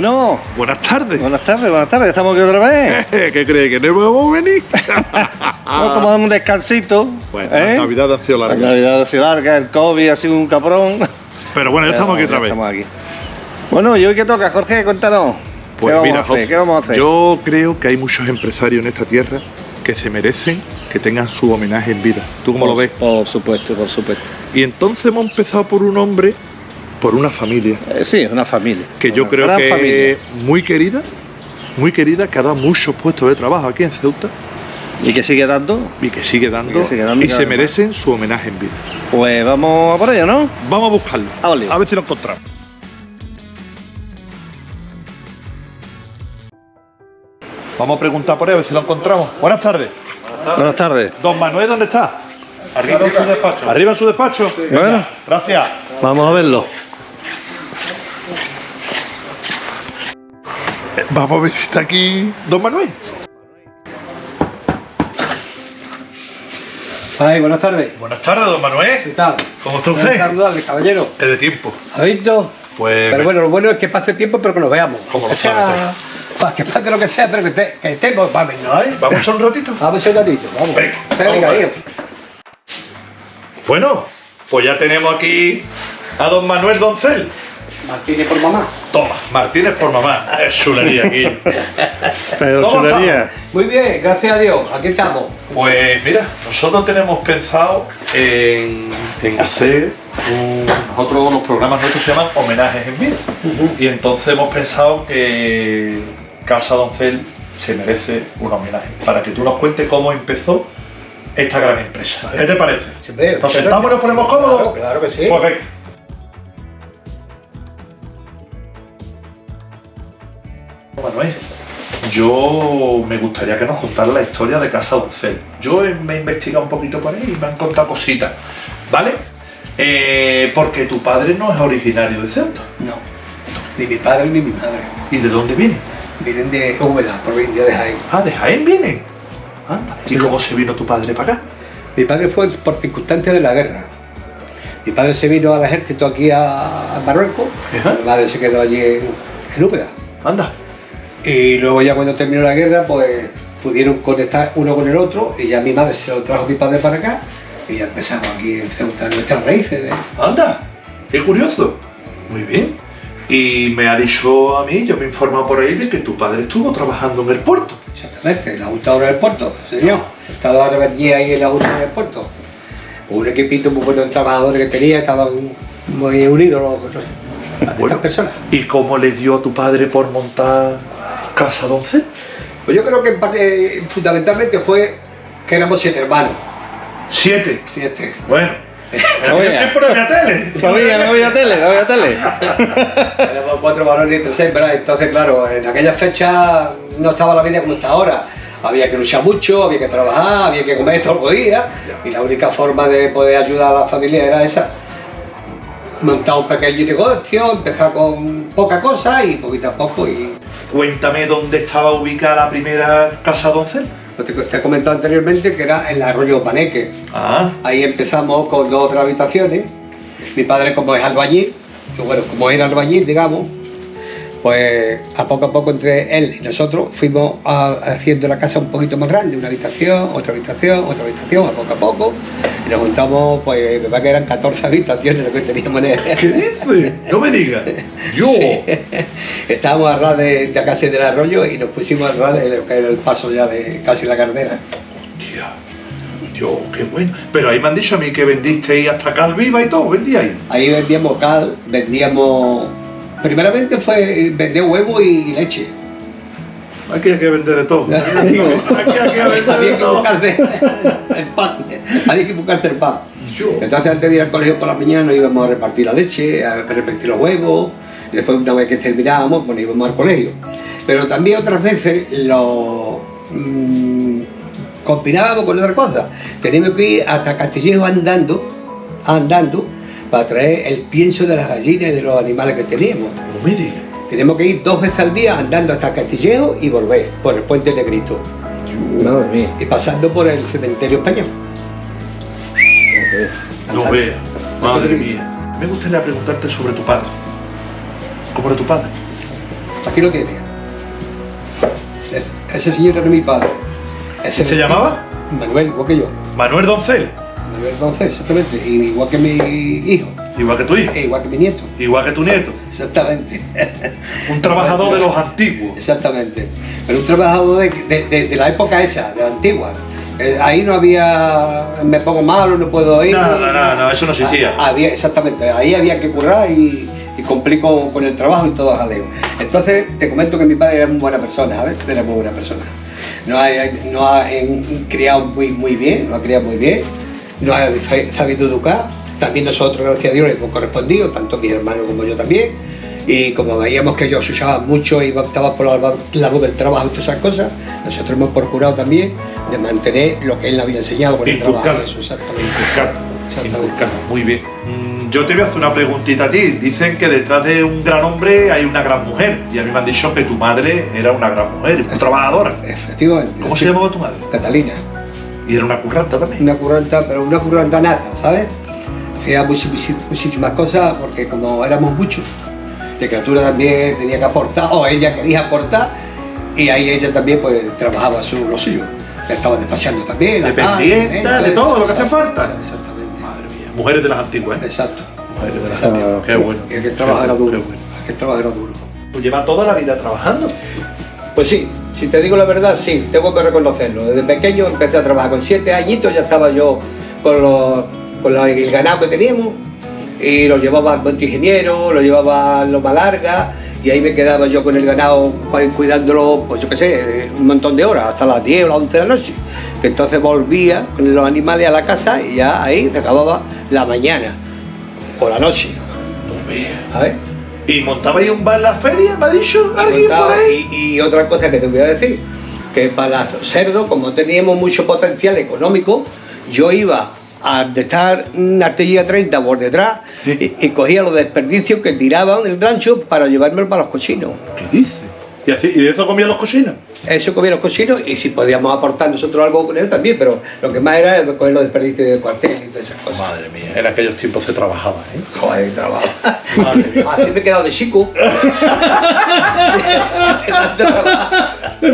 Bueno, Buenas tardes. buenas tardes, buenas tardes. Estamos aquí otra vez. ¿Qué crees? ¿Que no a venir? Vamos a tomar un descansito. Bueno, ¿eh? la Navidad ha sido La larga. Navidad ha sido larga, el COVID ha sido un cabrón. Pero bueno, ya estamos aquí otra vez. Estamos aquí. Bueno, ¿y hoy qué toca, Jorge? Cuéntanos. Pues ¿Qué mira? José, ¿Qué vamos a hacer? yo creo que hay muchos empresarios en esta tierra que se merecen que tengan su homenaje en vida. ¿Tú cómo lo ves? Por supuesto, por supuesto. Y entonces hemos empezado por un hombre, por una familia, Eh, sí, una familia. que yo creo que familia. es muy querida, muy querida, que ha dado muchos puestos de trabajo aquí en Ceuta ¿Y que sigue dando? y que sigue dando, Y que sigue dando y cada se más. merecen su homenaje en vida. Pues vamos a por ello, ¿no? Vamos a buscarlo, A ver si lo encontramos. Vamos a preguntar por él, a ver si lo encontramos. Buenas tardes. Buenas tardes. Don Manuel, ¿dónde está? Arriba en su despacho. Arriba en su despacho. Bueno. Gracias. Vamos a verlo. Vamos a ver si está aquí Don Manuel. Ay, buenas tardes. Buenas tardes, Don ¿Qué Manuel. tal? ¿Cómo está usted? Saludable, caballero. Es de tiempo. ¿Ha visto? Pues Pero bueno, lo bueno es que pase tiempo, pero que nos veamos. ¿Cómo lo sea- sabe pa- Que pase lo que sea, pero que, te- que estemos, vamos, ¿no? ¿eh? vamos a un ratito. Vamos un ratito, vamos. Venga, Venga, vamos. Bueno, pues ya tenemos aquí a Don Manuel Doncel. Martínez por mamá. Toma, Martínez por mamá. Es chulería aquí. Pero ¿Cómo chulería. Muy bien, gracias a Dios, aquí estamos. Pues mira, nosotros tenemos pensado en, en hacer un, nosotros los programas nuestros se llaman homenajes en vida. Y entonces hemos pensado que Casa Doncel se merece un homenaje. Para que tú nos cuentes cómo empezó esta gran empresa. ¿Qué te parece? ¿Nos sentamos y nos ponemos cómodos? Claro, claro que sí. Pues venga. Manuel, yo me gustaría que nos contara la historia de Casa Doncel. Yo me he investigado un poquito por ahí y me han contado cositas, ¿vale? Eh, porque tu padre no es originario de Ceuta. No, ni mi padre ni mi madre. ¿Y de dónde viene? Vienen de Úbeda, provincia de Jaén. Ah, de Jaén viene. Anda. ¿Y cómo se vino tu padre para acá? Mi padre fue por circunstancias de la guerra. Mi padre se vino al ejército aquí a, a Marruecos, Ajá. mi madre se quedó allí en, en Úbeda. Anda. Y luego ya cuando terminó la guerra, pues pudieron conectar uno con el otro y ya mi madre se lo trajo mi padre para acá y ya empezamos aquí en Ceuta nuestras raíces. ¿eh? Anda. Qué curioso. Muy bien. Y me ha dicho a mí, yo me he informado por ahí de que tu padre estuvo trabajando en el puerto. Exactamente, en la Junta del Puerto, señor. Estaba ahora allí ahí en la Junta del Puerto. Un equipito muy bueno de trabajadores que tenía, estaban muy unidos los, los- estas Bueno. personas. ¿Y cómo le dio a tu padre por montar Casa Doncel? Pues yo creo que en parte, fundamentalmente fue que éramos siete hermanos. Siete. Siete. Bueno. No había tele. No había, no había tele, no había tele. Éramos cuatro varones y entre seis, ¿verdad? Entonces, claro, en aquella fecha no estaba la vida como está ahora. Había que luchar mucho, había que trabajar, había que comer todos los días. Y la única forma de poder ayudar a la familia era esa. Montar un pequeño negocio, empezar con poca cosa y poquito a poco. Y Cuéntame dónde estaba ubicada la primera Casa Doncel. lo que te he comentado anteriormente que era en el arroyo Paneque. Ah. Ahí empezamos con dos o tres habitaciones. Mi padre, como es albañil, y bueno, como era albañil, digamos, pues a poco a poco entre él y nosotros fuimos haciendo la casa un poquito más grande, una habitación, otra habitación, otra habitación, a poco a poco. Y nos juntamos, pues me parece que eran 14 habitaciones lo que teníamos en el... ¿Qué dices? No me digas. Yo. Sí. Estábamos a ras de, de casi del arroyo y nos pusimos a ras de lo que era el paso ya de casi la carretera. Tía. Yo, qué bueno. Pero ahí me han dicho a mí que vendisteis hasta cal viva y todo, vendíais. Ahí vendíamos cal, vendíamos. Primeramente fue vender huevo y leche. Aquí hay que vender de todo. Aquí hay que vender Había de que buscarte el pan. Había que buscarte el pan. Entonces antes de ir al colegio por la mañana íbamos a repartir la leche, a repartir los huevos, y después una vez que terminábamos, pues íbamos al colegio. Pero también otras veces lo mm, combinábamos con otra cosa. Teníamos que ir hasta Castillejo andando, andando, para traer el pienso de las gallinas y de los animales que teníamos. No me digas. Tenemos que ir dos veces al día andando hasta Castillejo y volver por el puente Negrito Madre mía. y pasando por el cementerio español. No veas. Madre mía. Me gustaría preguntarte sobre tu padre. ¿Cómo era tu padre? Aquí lo tiene. Es- ese señor era mi padre. Ese ¿Se llamaba? Manuel, igual que yo. Manuel Doncel, Doncel, exactamente. Igual que mi hijo. igual que tu hijo, E igual que mi nieto. igual que tu nieto. Exactamente. Un trabajador de los antiguos. Exactamente. Pero un trabajador de, de- de- de la época esa, de la antigua. Eh, ahí no había, me pongo malo, no puedo ir. No, no, no, no, eso no existía. Ah, Había, exactamente, ahí había que currar y, y cumplir con, con el trabajo y todo jaleo. Entonces, te comento que mi padre era muy buena persona, ¿sabes? Era muy buena persona. No ha, no ha en- criado muy, muy bien, lo ha criado muy bien, no ha sa- sabido educar. También nosotros, gracias a Dios, le hemos correspondido, tanto mi hermano como yo también. Y como veíamos que ellos usaban mucho y optaban por la labor del trabajo y todas esas cosas, nosotros hemos procurado también de mantener lo que él nos había enseñado con el trabajo. Eso, exactamente. Inculcar, Exactamente. inculcar, muy bien. Mm, Yo te voy a hacer una preguntita a ti. Dicen que detrás de un gran hombre hay una gran mujer. Y a mí me han dicho que tu madre era una gran mujer, una trabajadora. Efectivamente. ¿Cómo Sí. se llamaba tu madre? Catalina. Y era una curranta también. una curranta, pero una curranta nata, ¿sabes? Muchi- muchísimas cosas porque como éramos muchos, la criatura también tenía que aportar, o ella quería aportar, y ahí ella también pues trabajaba su, lo suyo. Estaba despachando también. la Dependiente de todo lo que hace falta. Exactamente. Madre mía. Mujeres de las antiguas, ¿eh? Exacto. Mujeres de las antiguas. Qué bueno. Y aquel trabajo era duro. trabajo era duro. Tú llevas toda la vida trabajando. Pues sí, si te digo la verdad, sí, tengo que reconocerlo. Desde pequeño empecé a trabajar, con siete añitos ya estaba yo con, los, con los- el ganado que teníamos y lo llevaba al monte ingeniero, lo llevaba a Loma Larga y ahí me quedaba yo con el ganado pues, cuidándolo, pues yo qué sé, un montón de horas, hasta las 10 o las 11 de la noche. Que entonces volvía con los animales a la casa y ya ahí se acababa la mañana o la noche. ¿sabes? ¿Y montabais un bar en la feria? ¿Me ha dicho alguien por Montaba- ahí? Y, y otra cosa que te voy a decir, que para los cerdos, como teníamos mucho potencial económico, yo iba a estar una artillería 30 por detrás y, y cogía los desperdicios que tiraban del rancho para llevármelo para los cochinos. ¿Qué dices? ¿Y, así- y eso comían los cocinos? Eso comían los cochinos y si podíamos aportar nosotros algo con ellos también, pero lo que más era coger los desperdicios del cuartel y todas esas cosas. Madre mía, en aquellos tiempos se trabajaba, ¿eh? Joder, trabajo. Madre mía. Así me he quedado de chico. De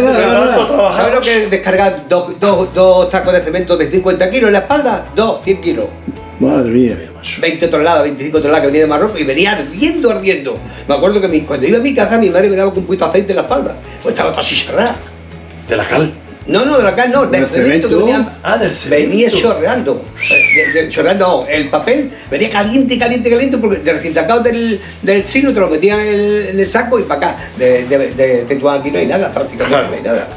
tanto. ¿Sabes lo que es descargar dos, dos, dos sacos de cemento de 50 kilos en la espalda? Dos, 100 kilos. Madre mía. 20 toneladas, 25 toneladas que venía de Marruecos y venía ardiendo, ardiendo. Me acuerdo que mi- cuando iba a mi casa mi madre me daba con un poquito de aceite en la espalda. Pues estaba todo así cerrado. De la cal. No, no, de la cal no, del ¿Del cemento que venía, Ah, del cemento. venía chorreando. Eh, de- de- chorreando, no, el papel venía caliente, caliente, caliente, porque de recién sacado del, del sino te lo metían en el, en el saco y para acá. De, de, de Tetuán aquí no hay nada, prácticamente Claro. no hay nada.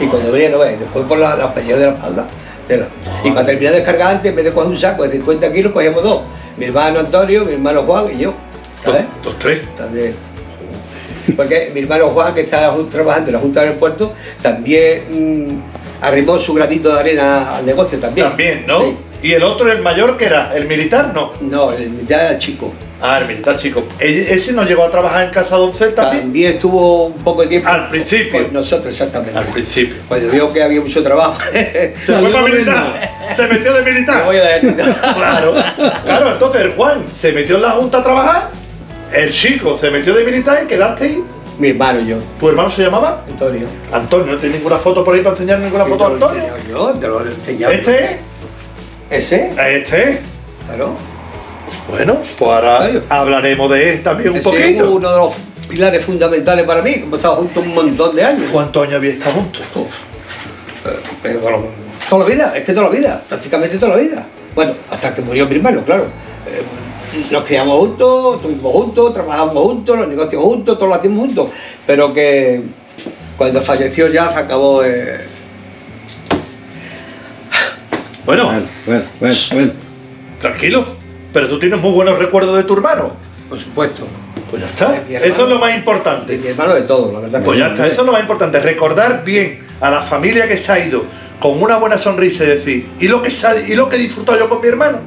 Y cuando venía, no ves, después por la, los pelleos de la espalda. Tela. Y para terminar de descargar antes, en vez de coger un saco de 50 kilos, cogíamos dos. Mi hermano Antonio, mi hermano Juan y yo. Dos, ¿Sabes? dos, tres. También. Porque mi hermano Juan, que está trabajando en la Junta del Puerto, también mm, arrimó su granito de arena al negocio también. También, ¿no? Sí. Y el otro, el mayor, que era? ¿El militar? No. No, el militar era chico. Ah, el militar, chico. ¿E- ¿Ese no llegó a trabajar en Casa Doncel también? También estuvo un poco de tiempo. Al principio. Con nosotros, exactamente. Al principio. Cuando vio que había mucho trabajo. Se fue para militar. Se metió de Me militar. voy a dar- Claro, claro, entonces el Juan se metió en la junta a trabajar, el chico se metió de militar y quedaste ahí. Mi hermano y yo, ¿Tu hermano se llamaba? Antonio. Antonio, ¿no tienes ninguna foto por ahí para enseñar ninguna foto de lo Antonio? Yo te lo he enseñado. ¿Este es? ¿Ese? ¿Este es? Claro. Bueno, pues ahora hablaremos de él también un Ese es poquito. uno de los pilares fundamentales para mí, que hemos estado juntos un montón de años. ¿Cuántos años había estado juntos? Eh, pero bueno, toda la vida, es que toda la vida, prácticamente toda la vida. Bueno, hasta que murió mi hermano, claro. Eh, nos criamos juntos, estuvimos juntos, trabajamos juntos, los negocios juntos, todo lo hacíamos juntos. Pero que cuando falleció ya se acabó. eh, Bueno, Bueno, bueno, bueno, bueno. tranquilo. Pero tú tienes muy buenos recuerdos de tu hermano. por supuesto, Pues ya está. De hermano. Eso es lo más de importante. mi hermano de todo, la verdad. que Pues sí. ya está, eso es lo más importante. Recordar bien a la familia que se ha ido con una buena sonrisa y decir, ¿y lo que, y lo que he disfrutado yo con mi hermano?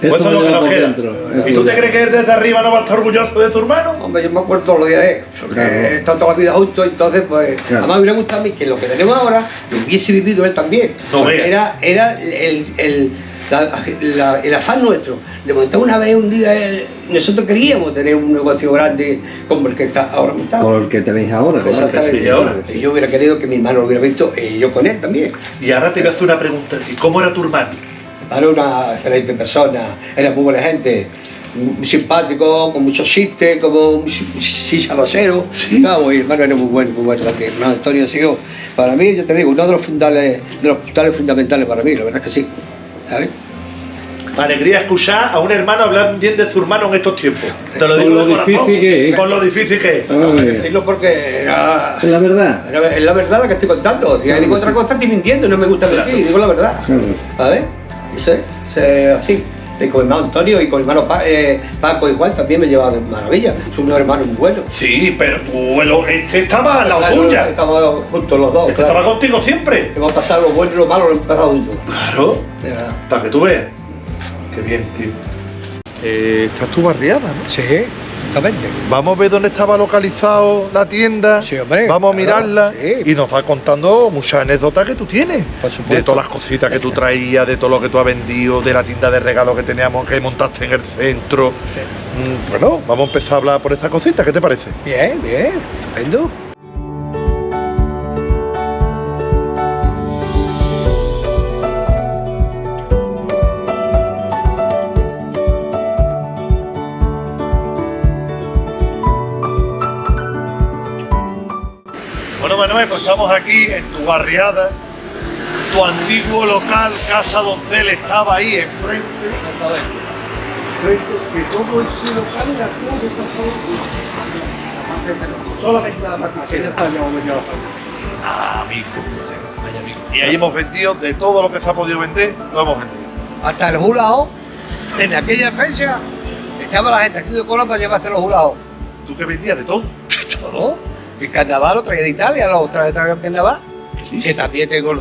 Pues eso es lo que nos queda. dentro, ¿Y eso tú te crees que él desde arriba no va a estar orgulloso de su hermano? Hombre, yo me acuerdo todos los días de él, porque Claro. he estado toda la vida juntos, entonces pues Claro. además me hubiera gustado a mí que lo que tenemos ahora lo hubiese vivido él también. No era, era el, el- la- la- el afán nuestro de montar una vez un día, eh, nosotros queríamos tener un negocio grande como el que está ahora montado. Con el que tenéis ahora. Exactamente. sí, ahora. Y Yo hubiera querido que mi hermano lo hubiera visto y yo con él también. Y ahora te voy a hacer una pregunta. ¿Cómo era tu hermano? Era una excelente persona, era muy buena gente, muy simpático, con muchos chistes, como un sí salosero. Sí. Claro, mi hermano era muy bueno, muy bueno también. No, Antonio ha sido, para mí, yo te digo, uno de los, fundales, de los puntales fundamentales para mí, la verdad es que sí. ¿Sabes? Alegría escuchar a un hermano hablar bien de su hermano en estos tiempos. Te lo Con digo lo de corazón. difícil que es. Con lo difícil que es. Que Ay, decirlo porque era, Es la verdad. era- es la verdad la que estoy contando. Si Claro, digo otra sí. cosa, estoy mintiendo y no me gusta mentir, digo la verdad. Claro. ¿Sabes? Eso es, eso es así. Y con mi hermano Antonio y con mi hermano Pa- eh, Paco y Juan también me llevaba de maravilla. Son unos hermanos muy buenos. Sí, pero tú, el- este estaba al lado Claro, tuya. Estamos juntos los dos. Este claro. estaba contigo siempre. Hemos pasado lo bueno y lo malo, lo hemos pasado juntos. Claro. De verdad. Para que tú veas. Qué bien, tío. Eh, estás tu barriada, ¿no? Sí, exactamente. Vamos a ver dónde estaba localizado la tienda. Sí, hombre, Vamos a claro, mirarla sí. y nos va contando muchas anécdotas que tú tienes. Por supuesto. De todas las cositas que tú traías, de todo lo que tú has vendido, de la tienda de regalos que teníamos que montaste en el centro. Mm, Bueno, vamos a empezar a hablar por esta cosita, ¿qué te parece? Bien, bien. Estupendo. Estamos aquí en tu barriada. Tu antiguo local, Casa Doncel, estaba ahí enfrente. Que todo ese local era todo Solamente la parte Ah, amigo. Y ahí hemos vendido de todo lo que se ha podido vender, lo hemos vendido. Hasta el hulao, en aquella fecha, estaba la gente haciendo cola para llevarse los hulaos. ¿Tú que vendías de todo? Todo. El carnaval lo traía de Italia, lo traía de carnaval. Que también tengo,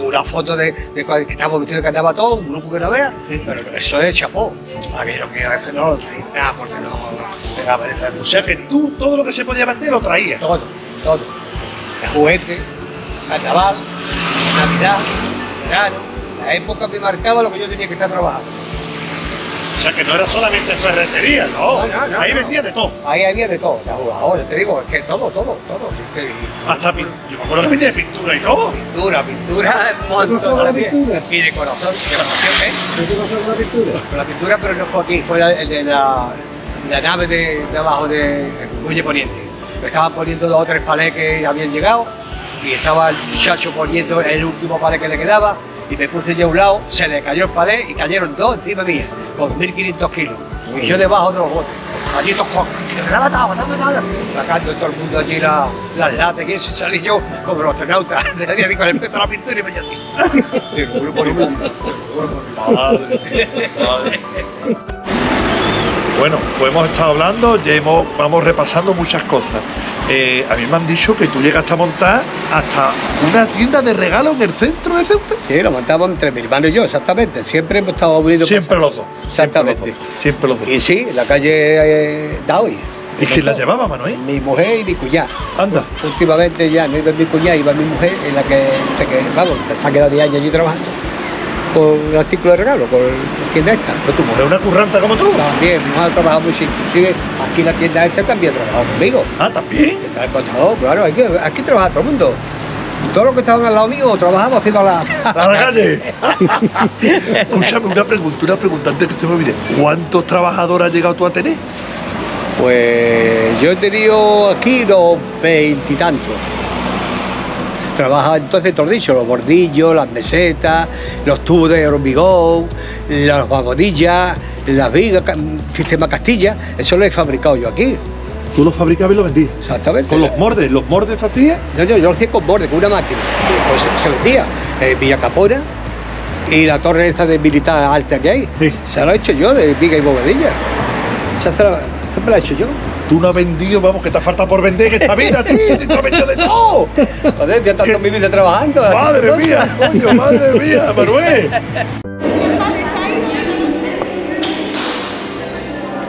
una foto de, de cuando- que estamos vestidos de carnaval todos, un grupo que no vea, pero eso es chapó. A mí lo que a veces no lo traía nada porque no, no pegaba en el O sea que tú todo lo que se podía vender lo traías. Todo, todo. De juguete, carnaval, Navidad, verano. La época me marcaba lo que yo tenía que estar trabajando. O sea que no era solamente ferretería, no. No, no, no, ahí no. vendías de todo. Ahí había de todo, la jugadora, te digo, es que todo, todo, todo. es que- Hasta pin- Yo me acuerdo que vendías pintura y todo. Pintura, pintura, un montón la pintura? Y decoración, decoración, ¿eh? ¿Qué pasó con la pintura? Con la pintura, pero no fue aquí, fue de la, la nave de, de abajo de Muelle Poniente. Me estaban poniendo dos o tres palés que habían llegado y estaba el muchacho poniendo el último palé que le quedaba y me puse yo a un lado, se le cayó el palé y cayeron dos encima mía, con 1500 kilos. Y yo debajo de los botes. Allí tocó, y me graba, estaba, estaba, estaba, sacando todo el mundo allí la- las latas y eso, y salí yo como los astronautas, me salía con el pecho a la pintura y me así. Digo, grupo ni. Madre, madre. Bueno, pues hemos estado hablando, ya hemos, vamos repasando muchas cosas. Eh, a mí me han dicho que tú llegaste a montar hasta una tienda de regalos en el centro de Ceuta. Sí, lo montamos entre mi hermano y yo, exactamente. Siempre hemos estado unidos. Siempre los dos. Exactamente. Siempre los dos. Y sí, la calle eh, Daoy. ¿Y quién la llevaba, Manuel? Mi mujer y mi cuñada. Anda. Últimamente ya no iba mi cuñada, iba mi mujer, en la que, la que vamos, se ha quedado 10 años allí trabajando. Con el artículo de regalo, con la tienda esta. Pero tu mujer es una curranta como tú. También, nos ha trabajado mucho. Inclusive aquí la tienda esta también ha trabajado conmigo. Ah, también. Está encontrado, claro, aquí, aquí trabaja todo el mundo. Todos los que estaban al lado mío trabajamos haciendo la... A la calle. Escúchame, una pregunta, una pregunta antes que se me olvide. ¿Cuántos trabajadores has llegado tú a tener? Pues yo he tenido aquí los veintitantos. Trabajaba entonces, todo dicho, los bordillos, las mesetas, los tubos de hormigón, las vagonillas, las vigas, sistema Castilla, eso lo he fabricado yo aquí, Tú los fabricabas y los vendías. exactamente. Con los mordes, los mordes hacías. Yo, yo, yo lo hacía con borde, con una máquina. Pues se, se vendía en Villa Capona y la torre esa de militar alta que hay. Sí. Se lo he hecho yo de viga y bovedilla. Esa se la, me la he hecho yo. Tú no has vendido, vamos, que te falta por vender en esta vida, tío. Te has vendido de todo. Joder, ya tanto mi vida trabajando. Madre mía, coño, madre mía, Manuel.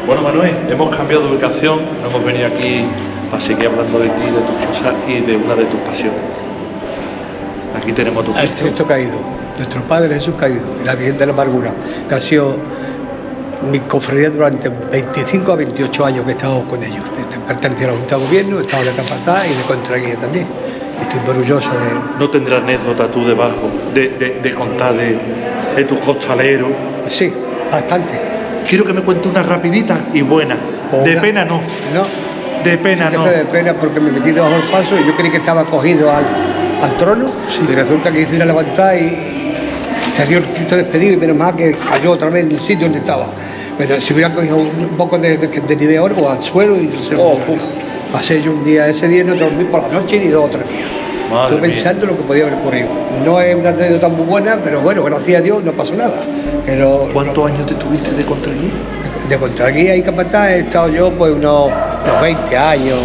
Bueno, Manuel, hemos cambiado de ubicación, no hemos venido aquí para seguir hablando de ti, de tus cosas y de una de tus pasiones. Aquí tenemos tu El Cristo. Cristo caído, nuestro Padre Jesús caído, la Virgen de la Amargura, que ha sido mi cofradía durante 25 a 28 años que he estado con ellos. Pertenecía a la Junta de Gobierno, he estado de capataz y de contraguía también. Estoy orgulloso de... ¿No tendrás anécdota tú debajo de, de- de contar de, de tus costaleros? Sí, bastante. Quiero que me cuente una rapidita y buena. De pena no. No, De pena no. de pena porque me metí debajo del paso y yo creí que estaba cogido al, al trono y resulta que hice una levantada y salió el Cristo despedido y menos mal que cayó otra vez en el sitio donde estaba. Pero si hubiera cogido un poco de, de, de, de oro al suelo y sé, Oh, pasé yo un día, ese día no dormí por la noche ni dos o tres días. Madre Estuve mía. pensando lo que podía haber ocurrido. No es una anécdota muy buena, pero bueno, gracias a Dios no pasó nada. Pero, ¿Cuántos años te tuviste de contraguía? de contraguía y capataz he estado yo pues unos, unos 20 años,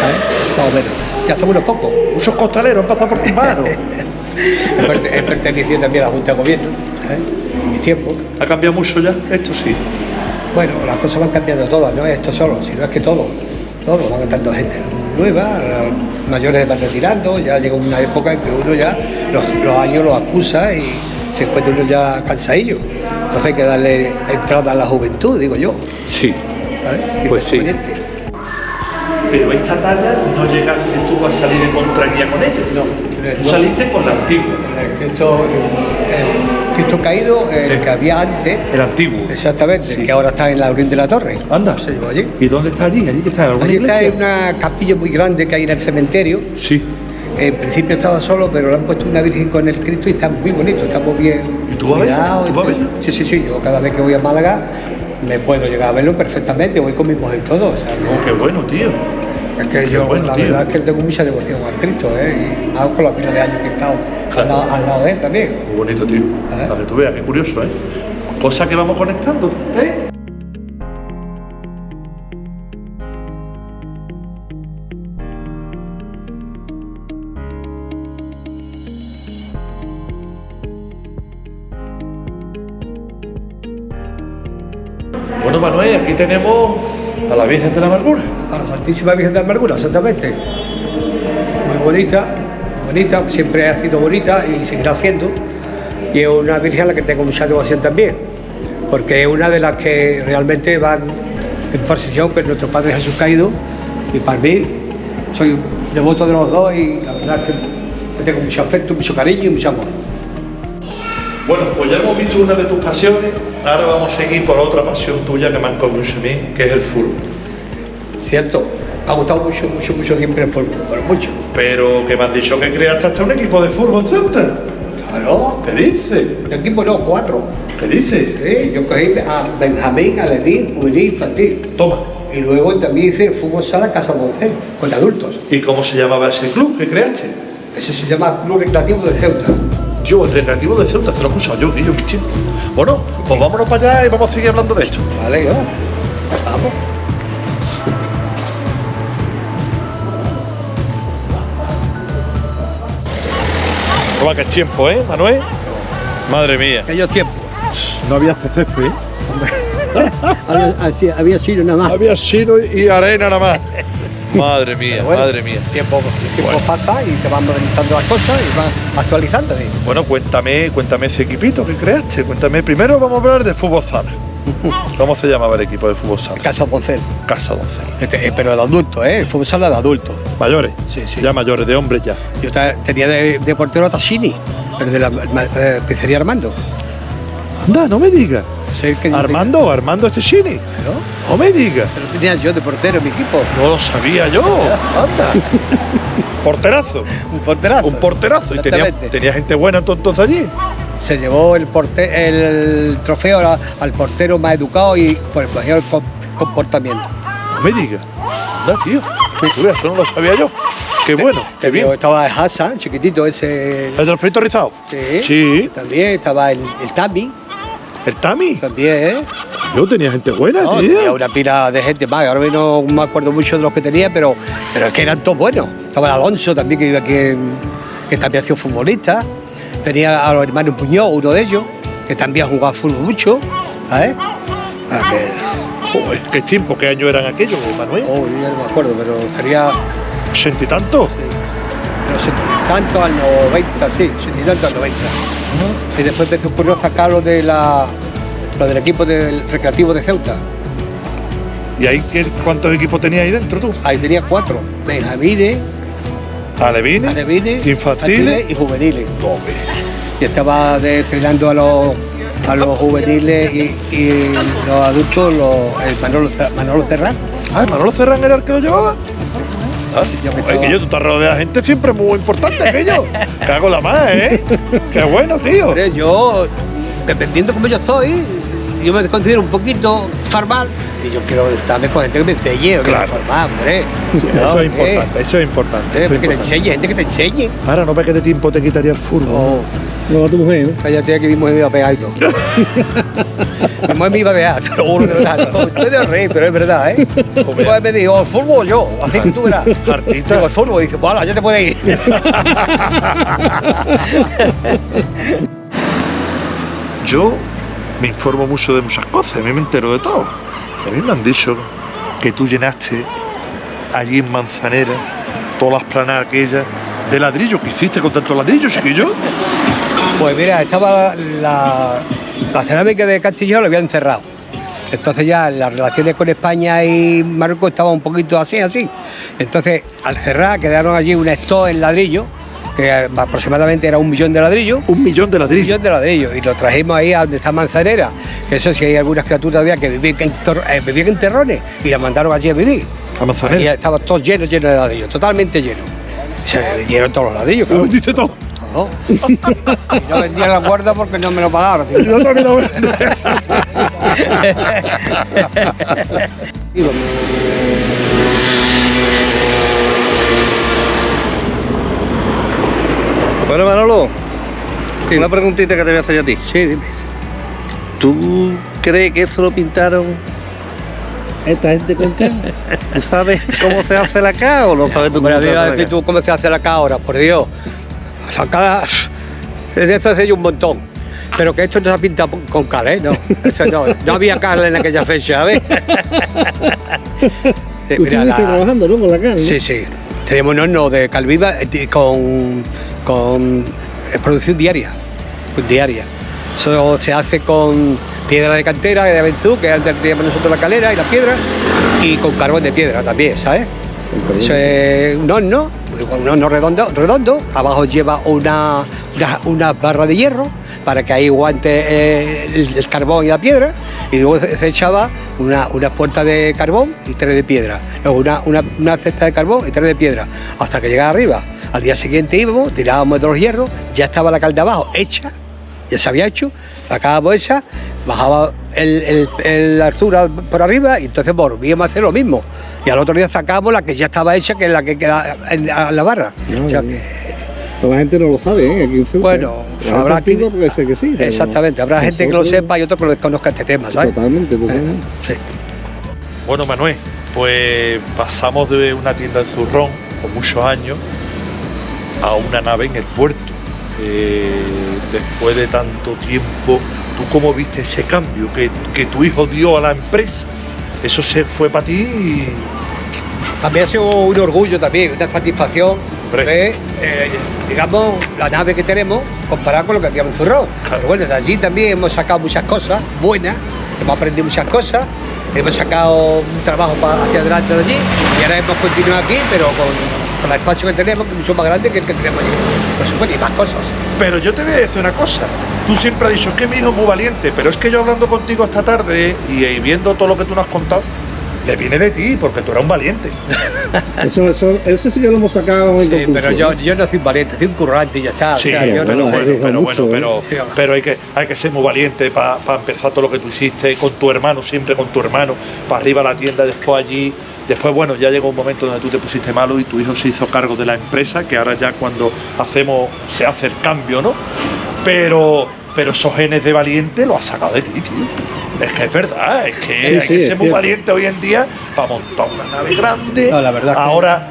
¿sabes? más o menos. Ya estamos unos pocos. Muchos costaleros han pasado por tus manos. He perte- he pertenecido también a la Junta de Gobierno, ¿sabes? En mi tiempo. ¿Ha cambiado mucho ya? Esto sí. Bueno, las cosas van cambiando todas, no es esto solo, sino es que todo, todo, van entrando gente nueva, mayores van retirando, ya llega una época en que uno ya los, los años los acusa y se encuentra uno ya cansadillo. Entonces hay que darle entrada a la juventud, digo yo. Sí. Pues sí. conveniente. Pero esta talla no llegaste tú a salir en contraguía con ellos. No, Tú saliste con la antigua. El Cristo caído, el Eh. que había antes, El antiguo. exactamente, Sí. que ahora está en la Orilla de la Torre. Anda. Se llevó allí. ¿Y dónde está allí? ¿Allí que está? ¿En alguna Allí está en una capilla muy grande que hay en el cementerio. Sí. En principio estaba solo, pero le han puesto una virgen con el Cristo y está muy bonito, está muy bien. ¿Y tú vas a. Sí, sí, sí. Yo cada vez que voy a Málaga me puedo llegar a verlo perfectamente. Voy con mi mujer y todo. o sea, no- qué bueno, tío. Es que yo, bueno, la tío. verdad es que tengo mucha devoción al Cristo, ¿eh? Y más con la pila de años que he estado Claro. al, lado, al lado de él también. Muy bonito, tío. Ah. Para que tú veas, qué curioso, ¿eh? Cosa que vamos conectando, ¿eh? Bueno, Manuel, aquí tenemos a la Virgen de la Amargura. A la Santísima Virgen de Amargura, exactamente. Muy bonita, bonita, siempre ha sido bonita y seguirá siendo. Y es una Virgen a la que tengo mucha devoción también, porque es una de las que realmente van en procesión con nuestro Padre Jesús caído. Y para mí, soy devoto de los dos y la verdad es que tengo mucho afecto, mucho cariño y mucho amor. Bueno, pues ya hemos visto una de tus pasiones, ahora vamos a seguir por otra pasión tuya que me han mucho a mí, que es el fútbol. ¿Cierto? Me ha gustado mucho, mucho, mucho siempre el fútbol, pero mucho. Pero que me han dicho que creaste hasta un equipo de fútbol Ceuta. Claro, ¿Qué dices? un equipo no, cuatro. ¿Qué dices? Sí, yo cogí a Benjamín, a Ledín, juvenil, infantil. Toma. Y luego también hice el fútbol sala Casa Moncel, con adultos. ¿Y cómo se llamaba ese club que creaste? Ese se llama Club Recreativo de Ceuta. Yo, el Recreativo de Ceuta, te lo he escuchado yo, niño, mis tiempos. Bueno, pues vámonos para allá y vamos a seguir hablando de esto. Vale, yo. Vamos. Que es tiempo, ¿eh, Manuel? Madre mía. Aquellos tiempos. No había este césped, ¿eh? había, había sido nada más. Había sido y arena nada más. Madre mía, Bueno, madre mía. El tiempo, el tiempo Bueno. pasa y te van modernizando las cosas y van actualizando. ¿sí? Bueno, cuéntame, cuéntame ese equipito que creaste. Cuéntame, primero vamos a hablar de fútbol sala. ¿Cómo se llamaba el equipo de fútbol sala? Casa Moncel. Casa Doncel. Este, eh, pero de adultos, ¿eh? El fútbol sala de adultos. Mayores. Sí, sí. Ya mayores, de hombres ya. Yo tenía de, de portero a Tassini, el de la eh, pizzería Armando. Anda, no me digas. El que yo Armando, Armando Estechini. tenía, ¿no? No me digas. Pero tenía yo de portero en mi equipo. No lo sabía yo. Anda. Porterazo. Un porterazo. Un porterazo. Y tenía, tenía gente buena entonces allí. Se llevó el, porte- el trofeo al portero más educado y por el mejor com- comportamiento. No me digas. Tío. Eso no lo sabía yo. Qué bueno, qué bien. Estaba Hassan, chiquitito ese. ¿El del frito rizado? Sí. Sí. También estaba el, el Tami, ¿El Tami? también, ¿eh? Yo tenía gente buena, No, tío. tenía una pila de gente más. Ahora mismo no me acuerdo mucho de los que tenía, pero, pero es que eran todos buenos. Estaba el Alonso también, que iba aquí, que también ha sido futbolista. Tenía a los hermanos Muñoz, uno de ellos, que también jugaba fútbol mucho. ¿sabes? Ah, que- Joder, ¿Qué tiempo, qué año eran aquellos, Manuel? oh, yo ya no me acuerdo, pero sería ¿Ochenta y tanto? no sé, tantos al 90, sí, ochenta y tantos al 90. Y después me ocurrió sacar lo, de la, lo del equipo del recreativo de Ceuta. ¿Y ahí qué, cuántos equipos tenías ahí dentro tú? Ahí tenía cuatro, Benjamines, Alevines, alevines, infantiles. y juveniles. Y estaba de- entrenando a los, a los juveniles y, y los adultos, los, el Manolo, Manolo Serrán. Ah, Manolo Ferran era el que lo llevaba. Ah, Sí, yo estaba- que yo, tú estás rodeado de gente siempre muy importante, que yo. Cago la más, ¿eh? Qué bueno, tío. Hombre, yo, dependiendo como yo soy, yo me considero un poquito formal y yo quiero estarme con gente que me enseñe, que Claro. me formal, hombre. Sí, No, eso es hombre. importante, eso es importante. Eso es que te importante. enseñe, gente que te enseñe. Ahora no ves que de tiempo te quitaría el furbo. Oh, No, a tu mujer, ¿no? cállate que mi mujer me iba a pegar y todo. mi mujer me iba a pegar, te lo juro de verdad. No, Estoy de reír, pero es verdad, ¿eh? Mi mujer me dijo, el fútbol o yo, así que tú verás. Artista. Digo, el fútbol, y dice, pues ya te puedes ir. Yo me informo mucho de muchas cosas, a mí me entero de todo. A mí me han dicho que tú llenaste allí en Manzanera todas las planas aquellas de ladrillo que hiciste con tanto ladrillo, chiquillo. Pues mira, estaba la, la cerámica de Castillo la habían cerrado. Entonces ya las relaciones con España y Marruecos estaban un poquito así, así. Entonces, al cerrar, quedaron allí un stock en ladrillo, que aproximadamente era un millón de ladrillos. Un millón de Un ladrillos. millón de ladrillos y lo trajimos ahí a donde está Manzanera. Que eso sí hay algunas criaturas todavía que vivían en, tor- eh, vivían en terrones y las mandaron allí a vivir. A Y Manzanera. estaba todo lleno, lleno de ladrillos, totalmente lleno. Se vendieron todos los ladrillos, Lo claro. vendiste todo. todo. Y no vendía la guarda porque no me lo pagaron. tío. Yo también lo vendí. Bueno, Manolo, una preguntita que te voy a hacer yo a ti. Sí, dime. ¿Tú crees que eso lo pintaron esta gente con qué? ¿Tú sabes cómo se hace la K o no sabes tú cómo se hace tú cómo se hace la K ahora, por Dios. La K, desde eso hace yo un montón. Pero que esto no se ha pintado con cal, ¿eh? No, eso no, no había cal en aquella fecha, ¿ves? Eh, mira, la- trabajando, ¿no? Con la ¿no? Sí, sí. Tenemos un horno de calviva eh, con, con eh, producción diaria. diaria. Eso se hace con piedra de cantera de Benzú, que antes teníamos nosotros la calera y la piedra, y con carbón de piedra también, ¿sabes? Eso es un horno, un horno redondo, redondo. abajo lleva una, una, barra de hierro para que ahí aguante eh, el, carbón y la piedra, y luego se echaba una, puerta de carbón y tres de piedra, una, una, una cesta de carbón y tres de piedra, hasta que llegaba arriba. Al día siguiente íbamos, tirábamos de los hierros, ya estaba la cal de abajo hecha, ya se había hecho, sacábamos esa, bajaba el, el- altura por arriba y entonces volvíamos a hacer lo mismo. Y al otro día sacábamos la que ya estaba hecha, que es la que queda en, a la barra. No, O sea que- Toda la gente no lo sabe, ¿eh? Aquí en Ceuta. Bueno, gente habrá que- porque sé que sí. exactamente, habrá gente que lo sepa y otro que lo desconozca este tema, ¿sabes? Totalmente, totalmente. Sí. Bueno, Manuel, pues pasamos de una tienda de zurrón con muchos años a una nave en el puerto. Eh, después de tanto tiempo, ¿tú cómo viste ese cambio que, que tu hijo dio a la empresa? Eso se fue para ti. También ha sido un orgullo también, una satisfacción ver, eh, digamos, la nave que tenemos comparada con lo que hacíamos en Zurrón. Claro. Pero bueno, de allí también hemos sacado muchas cosas buenas, hemos aprendido muchas cosas, hemos sacado un trabajo para hacia adelante de allí y ahora hemos continuado aquí, pero con, con el espacio que tenemos, que es mucho más grande que el que tenemos allí. Y más cosas. Pero yo te voy a decir una cosa. Tú siempre has dicho que mi hijo es muy valiente, pero es que yo hablando contigo esta tarde y, y viendo todo lo que tú nos has contado, le viene de ti porque tú eres un valiente. Eso, eso, eso sí que lo hemos sacado en Sí, conclusión. pero yo, yo no soy un valiente, soy un currante y ya está. o Sí, sea, yo no bueno, lo bueno, sé. bueno, pero, mucho, bueno, ¿eh? pero, hay, que, hay que ser muy valiente para empezar todo lo que tú hiciste con tu hermano, siempre con tu hermano, para arriba a la tienda, después allí. Después, bueno, ya llegó un momento donde tú te pusiste malo y tu hijo se hizo cargo de la empresa, que ahora ya cuando hacemos, se hace el cambio, ¿no? Pero, pero esos genes de valiente lo has sacado de ti, tío. Es que es verdad, es que Sí, hay sí, que es ser muy cierto. valiente hoy en día para montar una nave grande. No, la verdad que- Ahora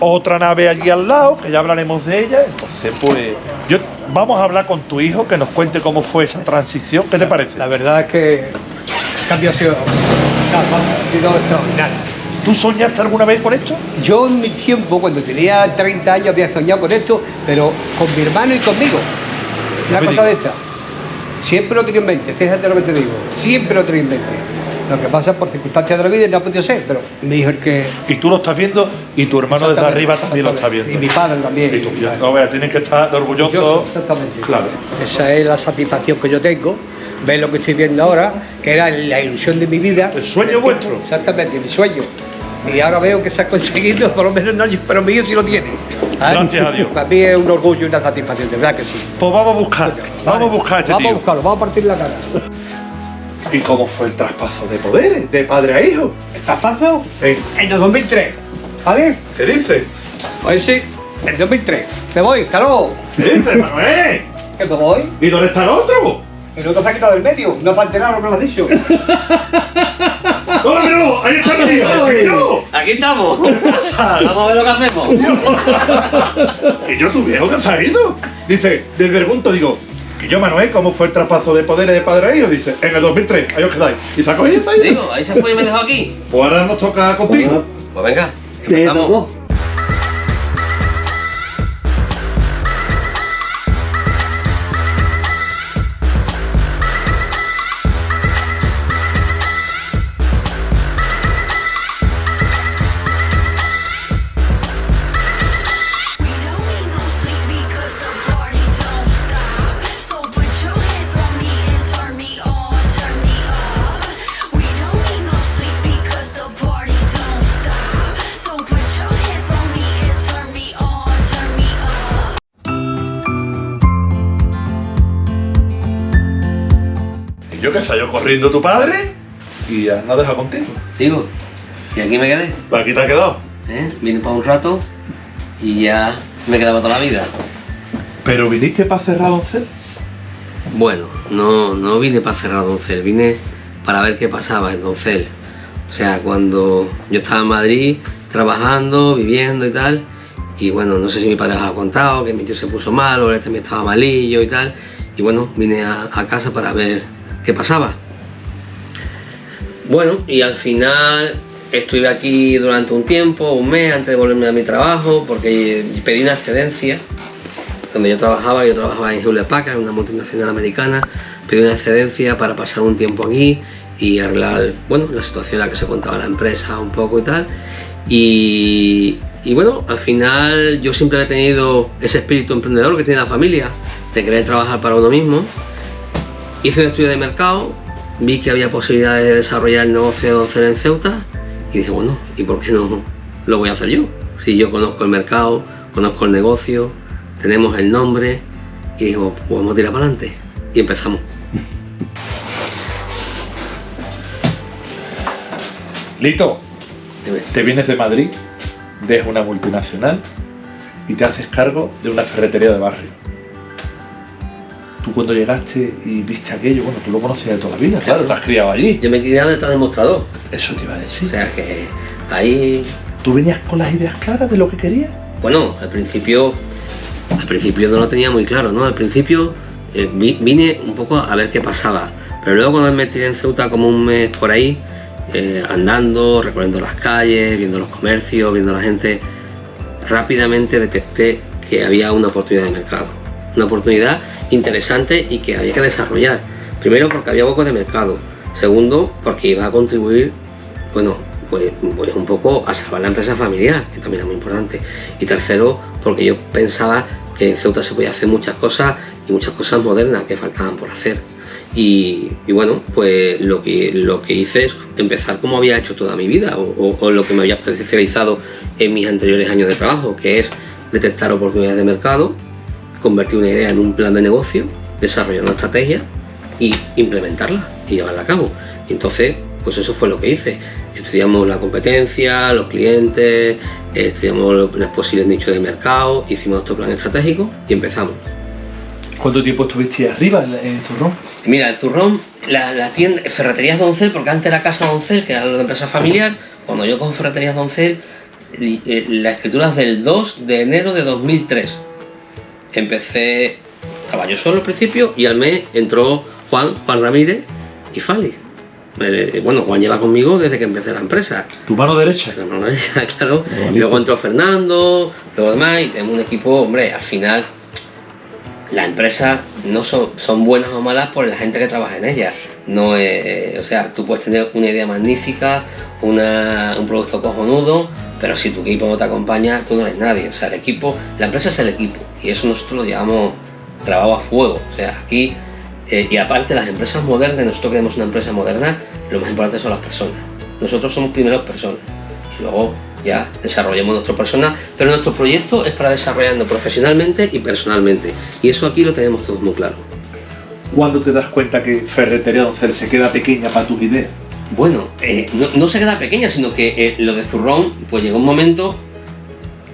otra nave allí al lado, que ya hablaremos de ella. Entonces, pues, yo vamos a hablar con tu hijo, que nos cuente cómo fue esa transición. ¿Qué te parece? La verdad es que el cambio ha sido, ha sido extraordinario. ¿Tú soñaste alguna vez con esto? Yo en mi tiempo, cuando tenía 30 años, había soñado con esto, pero con mi hermano y conmigo. Una cosa de esta. Siempre lo tenía en mente, fíjate lo que te digo. Siempre lo tenía en mente. Lo que pasa por circunstancias de la vida no ha podido ser, pero me dijo el que. Y tú lo estás viendo y tu hermano desde arriba también lo está viendo. Y mi padre también. Y tú, ya, no veas, tienen que estar orgullosos. Orgulloso, exactamente. Claro. Esa es la satisfacción que yo tengo, ver lo que estoy viendo ahora, que era la ilusión de mi vida. El sueño vuestro. Exactamente, mi sueño. Y ahora veo que se ha conseguido, por lo menos no, yo- pero mío sí lo tiene. ¿sabes? Gracias a Dios. Para mí es un orgullo y una satisfacción, de verdad que sí. Pues vamos a buscar, vamos a buscar a este Vamos a buscarlo, vamos a partir la cara. ¿Y cómo fue el traspaso de poderes, de padre a hijo? ¿Traspaso? ¿Eh? En el 2003. ¿Vale? ¿Qué dices? Pues sí, en el 2003. Me voy, claro. ¿Qué dices, Manuel? Que me voy. ¿Y dónde está el otro? El otro se ha quitado del medio. No has enterado lo que lo has dicho. ¡Hola, míralo! ¡Ahí está el tío! ¡El tío! Aquí estamos. Vamos a ver lo que hacemos. ¿Y yo tu viejo que se ha ido? Dice, desde el punto digo, que yo Manuel, ¿cómo fue el traspaso de poderes de padre a hijo? Dice, en el 2003, ahí os quedáis. Y se ha cogido y está ahí. Digo, ahí se fue y me dejó aquí. Pues ahora nos toca contigo. Pues venga, Te empezamos. Corriendo tu padre y ya no deja contigo. Digo, y aquí me quedé. Aquí te has quedado. ¿eh? Vine para un rato y ya me quedaba toda la vida. Pero viniste para cerrar Doncel. Bueno, no, no vine para cerrar Doncel, vine para ver qué pasaba en Doncel. O sea, cuando yo estaba en Madrid trabajando, viviendo y tal, y bueno, no sé si mi padre os ha contado que mi tío se puso mal o él también estaba malillo y tal, y bueno, vine a, a casa para ver qué pasaba. Bueno, y al final estuve aquí durante un tiempo, un mes antes de volverme a mi trabajo, porque pedí una excedencia donde yo trabajaba, yo trabajaba en Hewlett Packard, una multinacional americana, pedí una excedencia para pasar un tiempo aquí y arreglar, bueno, la situación en la que se contaba la empresa un poco y tal. Y, y bueno, al final yo siempre he tenido ese espíritu emprendedor que tiene la familia, de querer trabajar para uno mismo. Hice un estudio de mercado, vi que había posibilidades de desarrollar el negocio de Doncel en Ceuta y dije, bueno, ¿y por qué no lo voy a hacer yo? Si yo conozco el mercado, conozco el negocio, tenemos el nombre y digo, pues vamos a tirar para adelante. Y empezamos. Lito, Dime. te vienes de Madrid, dejas una multinacional y te haces cargo de una ferretería de barrio. Tú cuando llegaste y viste aquello, bueno, tú lo conocías de toda la vida, claro, te has criado allí. Yo me quedé detrás del mostrador. Eso te iba a O decir. sea que ahí, ¿Tú venías con las ideas claras de lo que querías? bueno, al principio, al principio no lo tenía muy claro, ¿no? Al principio eh, vi- vine un poco a ver qué pasaba. Pero luego cuando me tiré en Ceuta como un mes por ahí, eh, andando, recorriendo las calles, viendo los comercios, viendo la gente, rápidamente detecté que había una oportunidad de mercado. Una oportunidad interesante y que había que desarrollar. Primero porque había huecos de mercado. Segundo porque iba a contribuir, bueno, pues, pues un poco a salvar la empresa familiar, que también es muy importante. Y tercero porque yo pensaba que en Ceuta se podía hacer muchas cosas y muchas cosas modernas que faltaban por hacer. Y, bueno, pues lo que, hice es empezar como había hecho toda mi vida o lo que me había especializado en mis anteriores años de trabajo, que es detectar oportunidades de mercado, convertir una idea en un plan de negocio, desarrollar una estrategia y implementarla y llevarla a cabo. Y entonces, pues eso fue lo que hice. Estudiamos la competencia, los clientes, estudiamos los posibles nichos de mercado, hicimos nuestro plan estratégico y empezamos. ¿Cuánto tiempo estuviste arriba en, en Zurrón? Mira, el zurrón, la, la tienda, Ferreterías Doncel, porque antes era Casa Doncel, que era de empresa familiar, cuando yo cojo Ferreterías Doncel, eh, la escritura es del 2 de enero de 2003. Empecé, estaba yo solo al principio y al mes entró Juan, Juan Ramírez y Fali. Eh, bueno, Juan lleva conmigo desde que empecé la empresa. Tu mano derecha. La mano derecha, claro. Y luego entró Fernando, luego demás, y tenemos un equipo, hombre, al final las empresas no son, son buenas o malas por la gente que trabaja en ellas. No o sea, tú puedes tener una idea magnífica, una- un producto cojonudo, pero si tu equipo no te acompaña, tú no eres nadie. O sea, el equipo, la empresa es el equipo, y eso nosotros lo llevamos grabado a fuego. O sea, aquí, eh, y aparte las empresas modernas, nosotros queremos una empresa moderna, lo más importante son las personas. Nosotros somos primero personas, y luego ya desarrollamos nuestro persona, pero nuestro proyecto es para desarrollarnos profesionalmente y personalmente. Y eso aquí lo tenemos todos muy claro. ¿Cuándo te das cuenta que Ferretería Doncel se queda pequeña para tus ideas? Bueno, eh, no, no se queda pequeña, sino que eh, lo de Zurrón, pues llegó un momento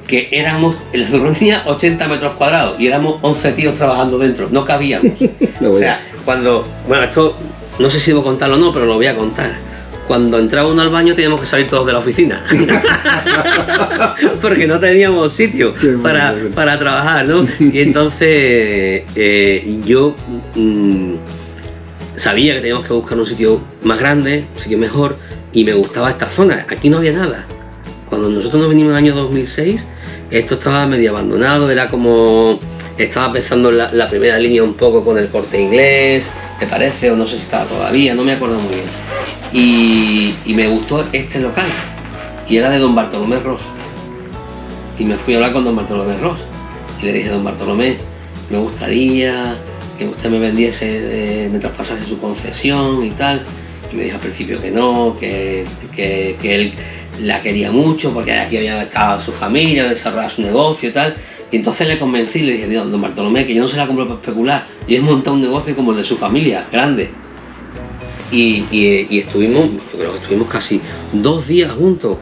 que éramos, el Zurrón tenía 80 metros cuadrados y éramos 11 tíos trabajando dentro, no cabíamos. o sea, cuando, bueno, esto no sé si debo contarlo o no, pero lo voy a contar. Cuando entraba uno al baño teníamos que salir todos de la oficina. Porque no teníamos sitio para, para trabajar, ¿no? Y entonces eh, yo mm, sabía que teníamos que buscar un sitio más grande, un sitio mejor, y me gustaba esta zona. Aquí no había nada. Cuando nosotros nos vinimos en el año 2006, esto estaba medio abandonado, era como... Estaba empezando la, la primera línea un poco con el corte inglés, me parece, o no sé si estaba todavía, no me acuerdo muy bien. Y, y me gustó este local, y era de don Bartolomé Ross. Y me fui a hablar con don Bartolomé Ross. Y le dije, don Bartolomé, me gustaría que usted me vendiese, eh, me traspasase su concesión y tal. Y me dijo al principio que no, que, que- que él la quería mucho porque aquí había estado su familia, desarrollado su negocio y tal. Y entonces le convencí le dije, "Dios, don Bartolomé, que yo no se la compro para especular, yo he montado un negocio como el de su familia, grande. Y, y- estuvimos, yo creo que estuvimos casi dos días juntos.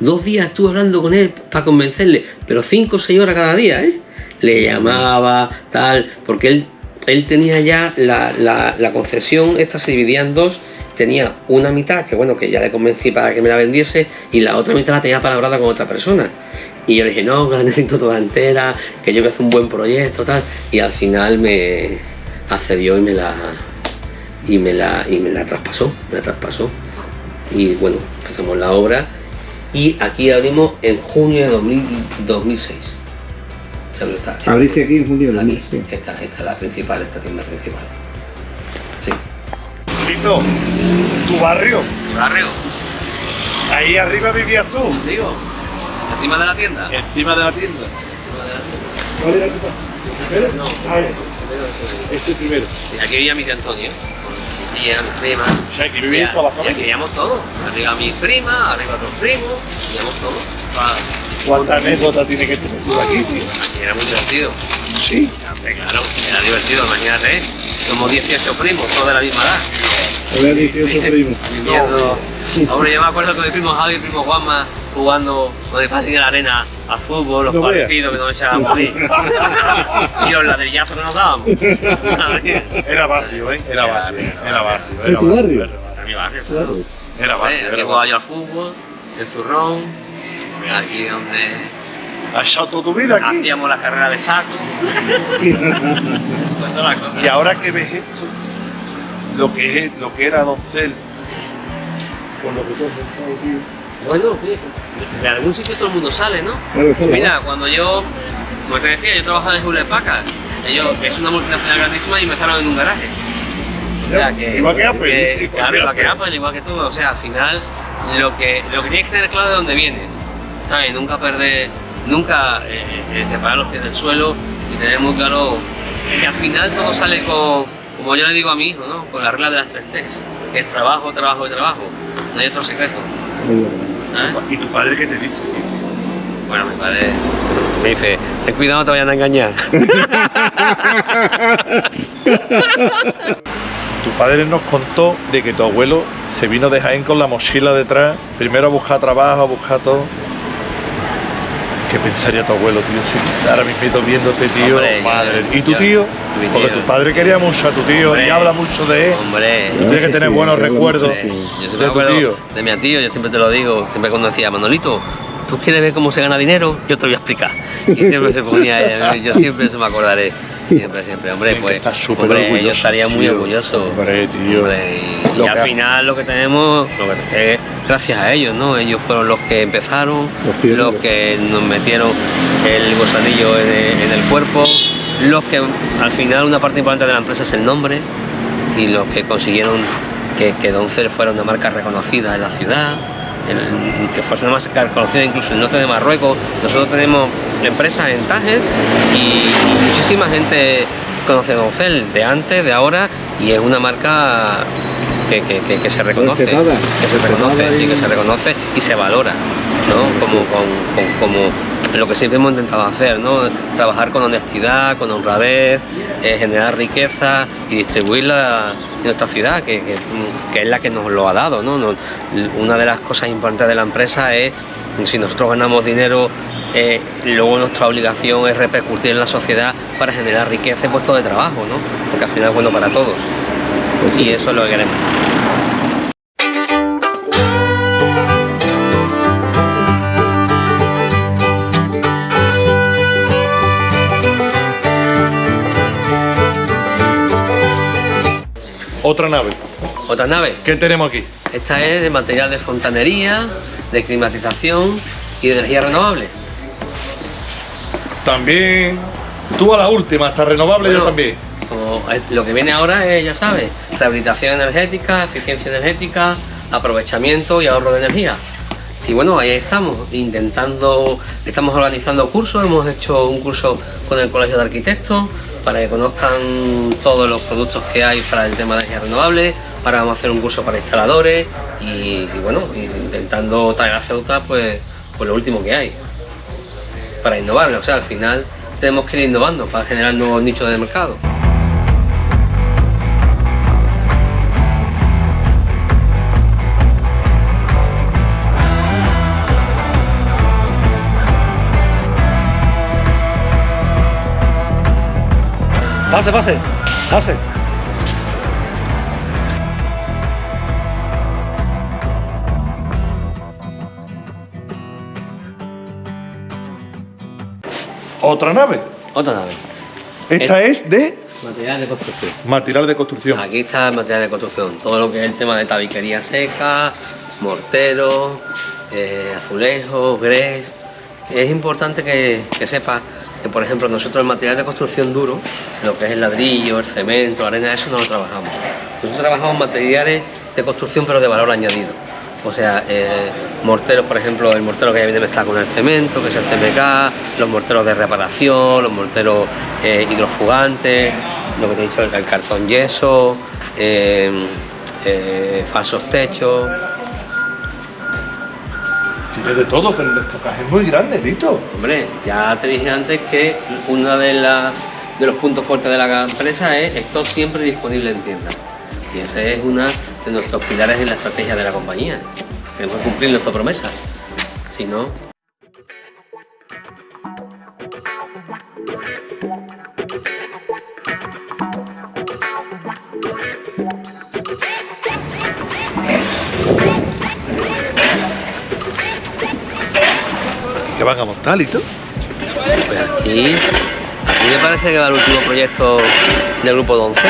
Dos días estuve hablando con él para convencerle, pero cinco o seis horas cada día, ¿eh? Le llamaba, tal, porque él, él tenía ya la, la- concesión, esta se dividía en dos. Tenía una mitad, que bueno, que ya le convencí para que me la vendiese, y la otra mitad la tenía palabrada con otra persona. Y yo le dije, no, que necesito toda entera, que yo que hacer un buen proyecto, tal. Y al final me accedió y me la, y me la, y me la traspasó, me la traspasó. Y bueno, empezamos la obra y aquí abrimos en junio de 2000 2006. Esta- Abriste aquí en junio de aquí, 2006. esta, esta es la principal, esta tienda principal. Sí. Lito, tu barrio, Barrio, ahí arriba vivías tú, digo, encima de la tienda. encima de la tienda. Encima de la tienda. ¿Cuál era tu casa? No, Ah, ese. Ese primero. Sí, aquí vivía mi tío Antonio. Y era mi prima. O sea, aquí toda la y aquí familia. vivíamos todos. Arriba mi prima, arriba otros primos, vivíamos todos. ¿Cuánta anécdota tiene que tener tú aquí, tío? Aquí era muy divertido. Sí. Claro, era divertido, imagínate. Somos 18 primos, todos de la misma edad. Había 18 primos. Viviendo. Hombre, yo me acuerdo con mi primo Javi y mi primo Juanma jugando con el patín en la arena al fútbol, los No partidos que nos echábamos ahí. y los ladrillazos que nos dábamos. Era barrio, ¿eh? Era Era barrio. barrio, Era barrio. ¿Es tu barrio? Era mi barrio, Claro. Era Eh, barrio. Aquí Era jugaba barrio. yo al fútbol, en Zurrón, aquí donde ¿Has echado toda tu vida aquí? hacíamos la carrera de saco. Y ahora que ves esto, lo que, es, lo que era Doncel, con lo que tú has tío. Bueno, de algún sitio todo el mundo sale, ¿no? Claro, Mira, cuando yo, como te decía, yo trabajaba en Hewlett Packard. Ellos, es una multinacional grandísima y empezaron en un garaje. O sea, que, Igual que Apple, que- igual claro, que igual que Apple. Apple, igual que todo. O sea, al final, lo que, lo que tienes que tener claro de dónde vienes. ¿Sabes? Nunca perder, nunca eh, eh, separar los pies del suelo y tener muy claro que al final todo sale con, como yo le digo a mi hijo, ¿no? Con la regla de las tres T's. Que es trabajo, trabajo y trabajo. No hay otro secreto. ¿sabes? ¿Y tu padre qué te dice? Bueno, mi padre me dice, ten cuidado, no te vayan a engañar. Tu padre nos contó de que tu abuelo se vino de Jaén con la mochila detrás, primero a buscar trabajo, a buscar todo. ¿Qué pensaría tu abuelo, tío? Si ahora mismo viéndote, tío, Hombre, yo- madre. ¿Y tu tío? Porque tío. tu padre quería mucho a tu tío Hombre. y habla mucho de él. Hombre, Tú tienes que que tener sí, buenos recuerdos sí. yo de siempre me tu acuerdo tío. de mi tío, yo siempre te lo digo, siempre cuando decía, Manolito, ¿tú quieres ver cómo se gana dinero? Yo te lo voy a explicar. Y siempre se ponía, él, yo siempre eso me acordaré. Siempre, siempre, hombre, pues. estar súper hombre, yo estaría muy tío. orgulloso. Hombre, tío. Hombre, y, Lo y al ha- final lo que tenemos lo que es gracias a ellos, ¿no? Ellos fueron los que empezaron, Los que nos metieron el gusanillo en el, en el cuerpo, los que al final una parte importante de la empresa es el nombre y los que consiguieron que, que Doncel fuera una marca reconocida en la ciudad, el- que fuese una marca reconocida incluso en el norte de Marruecos. Nosotros tenemos empresas en Tánger y, y muchísima gente conoce Doncel de antes, de ahora y es una marca que, que- que- que se reconoce, Respetada, que se respetada reconoce, sí, y- que se reconoce y se valora, ¿no? Como, lo que siempre hemos intentado hacer, ¿no? Trabajar con honestidad, con honradez, eh, generar riqueza y distribuirla nuestra ciudad, que, que- que es la que nos lo ha dado, ¿no? Nos- una de las cosas importantes de la empresa es, si nosotros ganamos dinero, eh, luego nuestra obligación es repercutir en la sociedad para generar riqueza y puestos de trabajo, ¿no? Porque al final es bueno para todos. Y eso es lo que queremos. Otra nave. Otra nave. ¿Qué tenemos aquí? Esta es de material de fontanería, de climatización y de energía renovable. También. Tú a la última, hasta renovable yo también. Como lo que viene ahora es, ya sabes, rehabilitación energética, eficiencia energética, aprovechamiento y ahorro de energía. Y bueno, ahí estamos, intentando, estamos organizando cursos, hemos hecho un curso con el Colegio de Arquitectos para que conozcan todos los productos que hay para el tema de energía renovable, ahora vamos a hacer un curso para instaladores y, bueno, intentando traer a Ceuta pues, pues lo último que hay para innovar, o sea, al final tenemos que ir innovando para generar nuevos nichos de mercado. Pase, pase, pase. Otra nave. Otra nave. Esta es de Material de construcción. material de construcción. Aquí está el material de construcción. Todo lo que es el tema de tabiquería seca, mortero, eh, azulejos, grés. Es importante que, que sepas que, por ejemplo, nosotros el material de construcción duro, lo que es el ladrillo, el cemento, la arena, eso no lo trabajamos. Nosotros trabajamos materiales de construcción pero de valor añadido. O sea, eh, morteros, por ejemplo, el mortero que ya viene mezclado con el cemento, que es el CMK, los morteros de reparación, los morteros eh, hidrofugantes, lo que te he dicho, el, cartón yeso, eh, falsos techos. Tiene de todo, pero el estocaje es muy grande, Vito. Hombre, ya te dije antes que uno de, de los puntos fuertes de la empresa es stock siempre disponible en tienda. Y ese es uno de nuestros pilares en la estrategia de la compañía. Tenemos que cumplir nuestra promesa. Si no, Que van a montar, Lito. pues aquí, aquí me parece que va el último proyecto del grupo Doncel,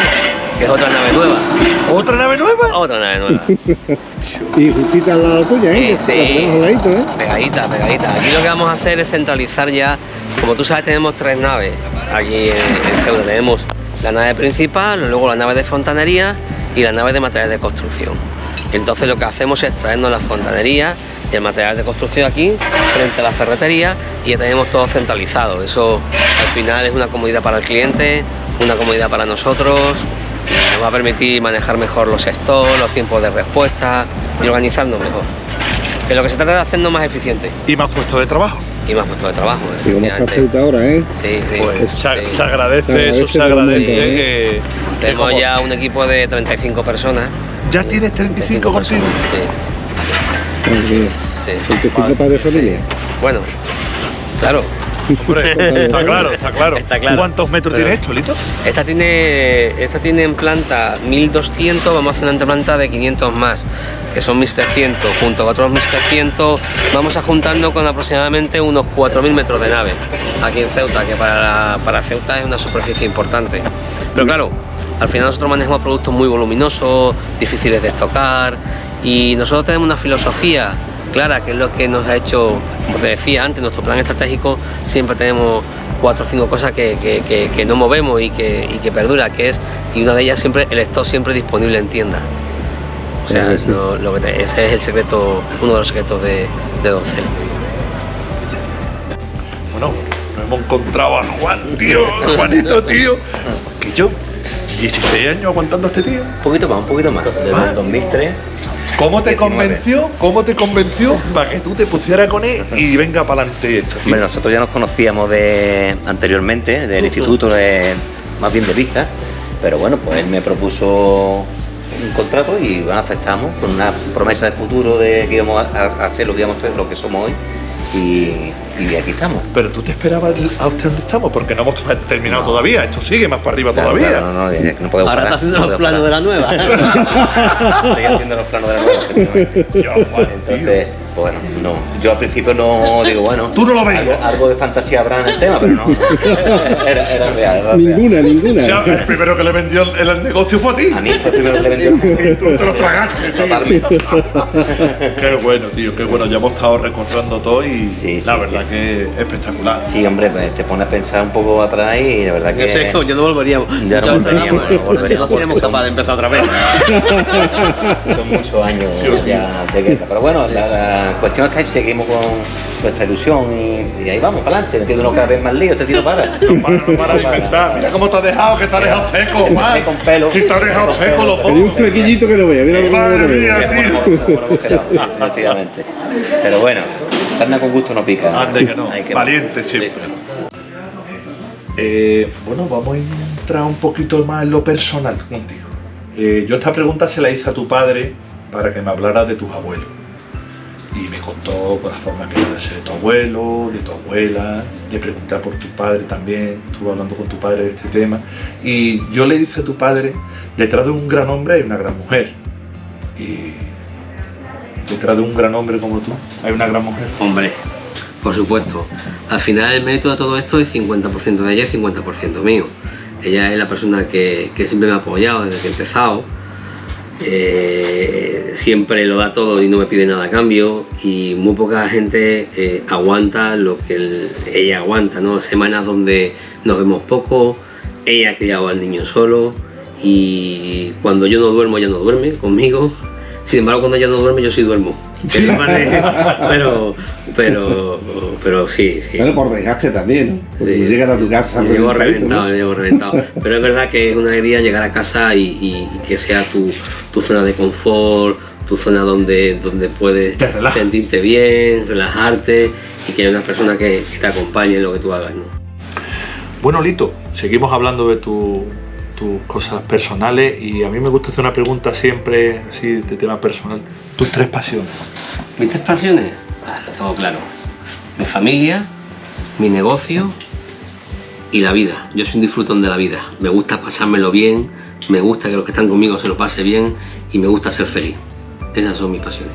que es otra nave nueva. ¿Otra nave nueva? Otra nave nueva. Y justita al lado tuya, ¿eh? Sí, ladito, ¿eh? Pegadita, pegadita. Aquí lo que vamos a hacer es centralizar ya, como tú sabes, tenemos tres naves aquí en, en Ceuta. Tenemos la nave principal, luego la nave de fontanería y la nave de material de construcción. Entonces lo que hacemos es traernos la fontanería y el material de construcción aquí, frente a la ferretería, y ya tenemos todo centralizado. Eso al final es una comodidad para el cliente, una comodidad para nosotros, y nos va a permitir manejar mejor los stocks, los tiempos de respuesta y organizarnos mejor. De lo que se trata de hacernos más eficientes Y más puestos de trabajo. y más puestos de trabajo. Y como está. Ceuta ahora, ¿eh? Sí, sí. Pues se, sí. se agradece, Se eso se agradece que, Tenemos como- ya un equipo de 35 personas. ¿Ya tienes 35 contigo? personas, Porque Sí, sí. 25 padres de familia. Bueno, claro. Hombre, está claro, está claro. Está claro. ¿Cuántos metros Pero- tiene esto, Lito? Esta tiene, esta tiene en planta 1200, vamos a hacer una planta de 500 más. que son 1300, junto a otros 1300, vamos a juntando con aproximadamente unos 4000 metros de nave aquí en Ceuta, que para, la- para Ceuta es una superficie importante. Pero claro, al final nosotros manejamos productos muy voluminosos, difíciles de estocar y nosotros tenemos una filosofía clara que es lo que nos ha hecho, como te decía antes, nuestro plan estratégico siempre tenemos cuatro o cinco cosas que, que- que- que no movemos y que, y que perdura, que es, y una de ellas siempre, el stock siempre disponible en tienda. O sea, Sí, sí. no- lo que te- ese es el secreto, uno de los secretos de, de Doncel. Bueno, nos hemos encontrado a Juan, tío, Juanito, tío. Que yo, 16 años aguantando a este tío. Un poquito más, un poquito más. Desde el 2003. ¿Cómo te 19. convenció? ¿Cómo te convenció para que tú te pusieras con él y venga para adelante esto? tío? Hombre, nosotros ya nos conocíamos de anteriormente, del instituto, de, más bien de vista. Pero bueno, pues él me propuso un contrato y bueno, aceptamos con una promesa de futuro de que íbamos a, a hacer lo que íbamos a hacer, lo que somos hoy. Y, y aquí estamos. Pero tú te esperabas a usted donde estamos, porque no hemos terminado No. todavía. Esto sigue más para arriba Claro, todavía. claro, no, no, que no podemos Ahora parar, está haciendo no los planos de la nueva. Estoy haciendo los planos de la nueva. Entonces, bueno, no. Yo al principio no digo, bueno. Tú no lo ves. Algo, algo de fantasía habrá en el tema, pero no. Era, era real, era real. Ninguna, ninguna. O sea, el primero que le vendió el, el negocio fue a ti. A mí fue el primero que le vendió. Y tú te lo tragaste. Totalmente. Qué bueno, tío, qué bueno. Ya hemos estado recortando todo y Sí, la sí, verdad sí. Que es espectacular. Sí, hombre, pues, te pones a pensar un poco atrás y la verdad Yo sé que. que yo no volveríamos. Ya no volveríamos, no volveríamos. No seríamos capaces de empezar otra vez. Son muchos años ya de guerra. Pero bueno, la, la cuestión es que seguimos con nuestra ilusión y, y ahí vamos, para adelante. Metiéndonos cada vez más lío, este tío no para. No para, no para de inventar. Mira cómo te has dejado, que te has dejado seco, dejé con pelo. Si te has dejado Con seco pelo. los Tenía un flequillito que no vea, mira lo que Madre mía, vea. tío. Efectivamente. Pero bueno, carne con gusto no pica. Ande que no, que- valiente siempre. Eh, bueno, vamos a entrar un poquito más en lo personal contigo. Eh, yo esta pregunta se la hice a tu padre para que me hablara de tus abuelos. Y me contó por la forma que era de ser tu abuelo, de tu abuela. Le pregunté por tu padre también, estuve hablando con tu padre de este tema. Y yo le dije a tu padre, detrás de un gran hombre hay una gran mujer. Y detrás de un gran hombre como tú hay una gran mujer. Hombre, por supuesto. Al final el mérito de todo esto es 50% de ella y 50% mío. Ella es la persona que, que siempre me ha apoyado desde que he empezado. Eh, siempre lo da todo y no me pide nada a cambio. Y muy poca gente eh, aguanta lo que el- ella aguanta, ¿no? Semanas donde nos vemos poco, ella ha criado al niño solo y cuando yo no duermo ella no duerme conmigo. Sin embargo, cuando ella no duerme yo sí duermo. Pero, pero, pero sí, sí. Bueno, por desgaste también, ¿no? Porque Sí. llegas a tu casa. Llego reventadito, reventado, ¿no? llego reventado. Pero es verdad que es una alegría llegar a casa y, y- y que sea tu, tu zona de confort, tu zona donde, donde puedes sentirte bien, relajarte y que haya una persona que, que te acompañe en lo que tú hagas. ¿no? Bueno, Lito, seguimos hablando de tu- tus cosas personales y a mí me gusta hacer una pregunta siempre así de tema personal. Tus tres pasiones. Mis tres pasiones, ah, lo tengo claro. Mi familia, mi negocio y la vida. Yo soy un disfrutón de la vida. Me gusta pasármelo bien, me gusta que los que están conmigo se lo pase bien y me gusta ser feliz. Esas son mis pasiones.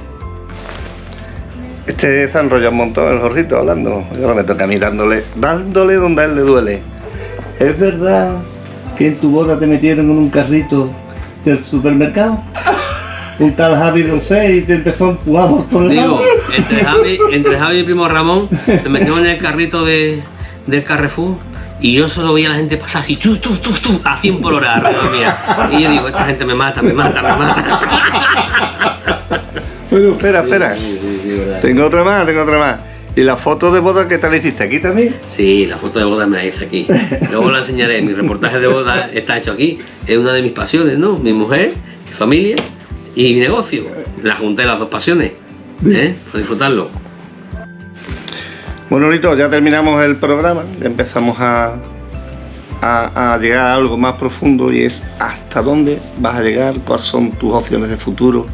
Este se ha enrollado un montón el jorrito hablando. Y ahora me toca a mí dándole, dándole donde a él le duele. ¿Es verdad que en tu boda te metieron en un carrito del supermercado? Un tal Javi Doncé y te empezó a empujar por todos Digo, lados. entre Javi, entre Javi y primo Ramón, me metieron en el carrito de, del Carrefour y yo solo veía a la gente pasar así, chu, chu, chu, chu, a 100 por hora alrededor mía. Y yo digo, esta gente me mata, me mata, me mata. Bueno, espera, espera. Sí, sí, sí, verdad. Tengo otra más, tengo otra más. ¿Y la foto de boda que te la hiciste aquí también? Sí, la foto de boda me la hice aquí. Luego la enseñaré. Mi reportaje de boda está hecho aquí. Es una de mis pasiones, ¿no? Mi mujer, mi familia y mi negocio. La junté las dos pasiones. ¿Eh? Para disfrutarlo. Bueno, Lito, ya terminamos el programa, ya empezamos a, a, a llegar a algo más profundo y es hasta dónde vas a llegar, cuáles son tus opciones de futuro,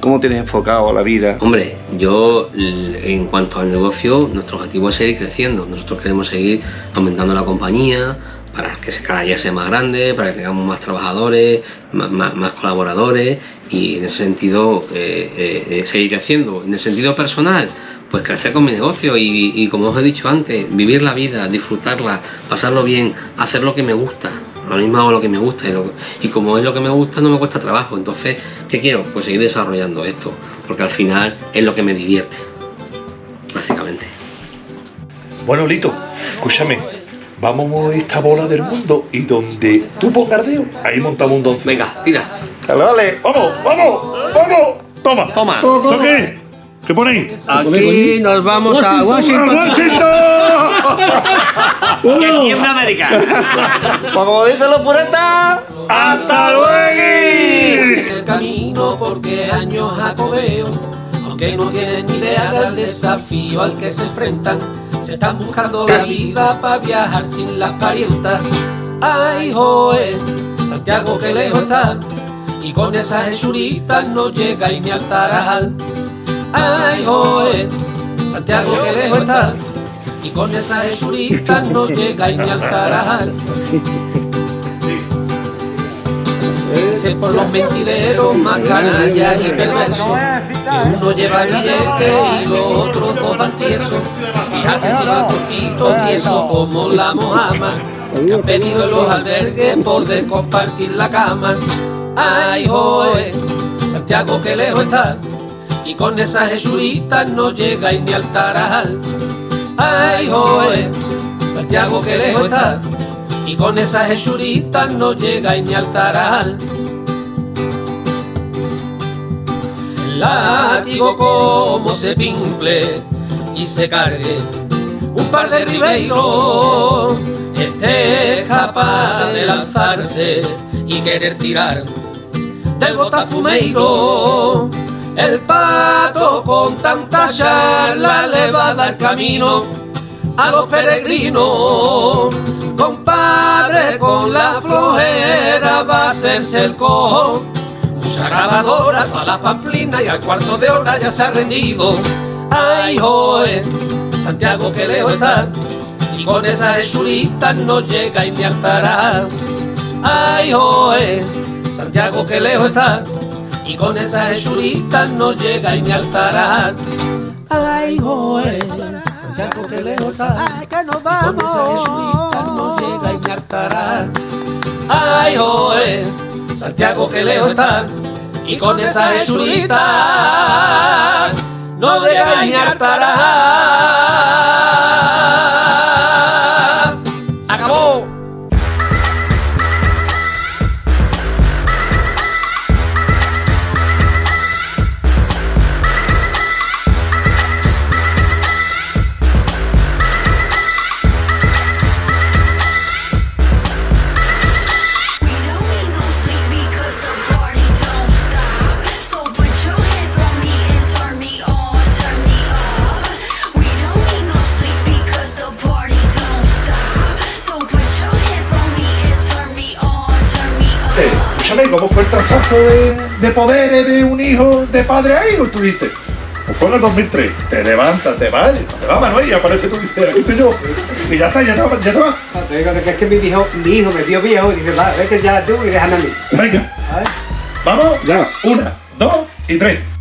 cómo tienes enfocado la vida. Hombre, yo en cuanto al negocio, nuestro objetivo es seguir creciendo. Nosotros queremos seguir aumentando la compañía, para que cada día sea más grande, para que tengamos más trabajadores, más, colaboradores y en ese sentido eh, eh, eh, seguir haciendo. En el sentido personal, pues crecer con mi negocio y, como os he dicho antes, vivir la vida, disfrutarla, pasarlo bien, hacer lo que me gusta. Lo mismo hago lo que me gusta y, y como es lo que me gusta no me cuesta trabajo. Entonces, ¿qué quiero? Pues seguir desarrollando esto, porque al final es lo que me divierte, básicamente. Bueno, Lito, escúchame. Vamos a mover esta bola del mundo y donde tú pongas dedo, ahí montamos un doncel. Venga, tira. Dale, dale, vamos, vamos, vamos. Toma, Toma. ¿Esto qué? ¿Qué ponéis? Aquí nos vamos a ¡A Washington. Washington! América. Como dicen los puretas, ¡Hasta luego! en el camino porque años jacobeo, aunque no tienen ni idea del desafío al que se enfrentan, se están buscando la vida para viajar sin las parientas. Ay, joe, Santiago que lejos está, y con esas hechuritas no llega ni al Tarajal. Ay, joe, Santiago que lejos está, y con esas hechuritas no llega ni al Tarajal. Ese por los mentideros más canallas y perversos. Que uno lleva billete y los otros dos van tiesos. Fíjate si van cortitos, tiesos como la mojama. Que han venido en los albergues por de compartir la cama. Ay, joe, Santiago que lejos está. Y con esas hechuritas no llega ni al Tarajal. Ay, joe, Santiago que lejos está. Y con esas hechuritas no llega ni al Tarajal. El látigo como se pimple y se cargue un par de ribeiros esté capaz de lanzarse y querer tirar del botafumeiro el pato con tanta charla le va a dar camino a los peregrinos compadre con la flojera va a hacerse el cojo Mucha grabadora, toda la pamplina y al cuarto de hora ya se ha rendido. Ay, joe, Santiago que lejos está, y con esas hechuritas no llega ni al Tará. Ay, joe, Santiago que lejos está, y con esas hechuritas no llega ni al Tará. Ay, joe, Santiago que lejos está, y con esas hechuritas no llega ni al Tará. Ay, joe, Santiago que lejos está, y con esa hechurita no llega ni al traspaso de, de poderes de un hijo de padre a hijo? Tú dices, pues fue en el 2003. Te levantas, te vas, te vas Manuel y aparece tú y dices, aquí estoy yo. Y ya está, ya te vas. Ya te vas. Te digo que es que mi hijo, mi hijo me vio viejo y dice, va, vete ya tú y déjame a mí. Venga, vamos. Ya. Una, dos y tres.